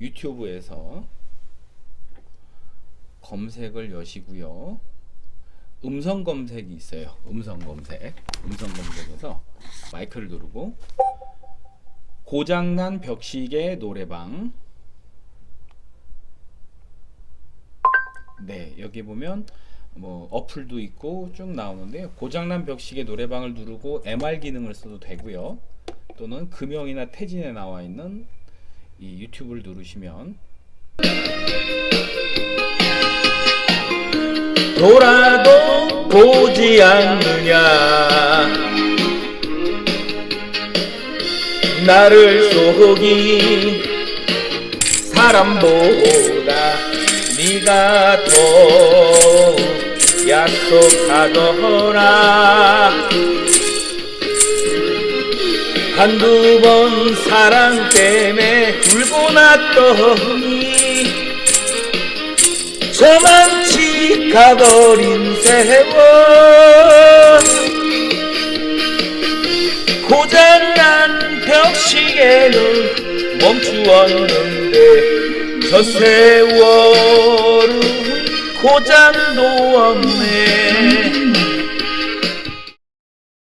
유튜브에서 검색을 여시고요. 음성 검색이 있어요. 음성 검색. 음성 검색에서 마이크를 누르고 고장난 벽시계 노래방 네, 여기 보면 뭐 어플도 있고 쭉 나오는데요. 고장난 벽시계 노래방을 누르고 MR 기능을 써도 되고요. 또는 금형이나 태진에 나와 있는 이 유튜브를 누르시면 돌아도 보지 않느냐? 나를 속인 사람보다 네가 더 약속하더라 한두 번 사랑 때문에 울고 났더니 저만치 가버린 세월. 고장난 벽시계는 멈추었는데 저 세월은 고장도 없네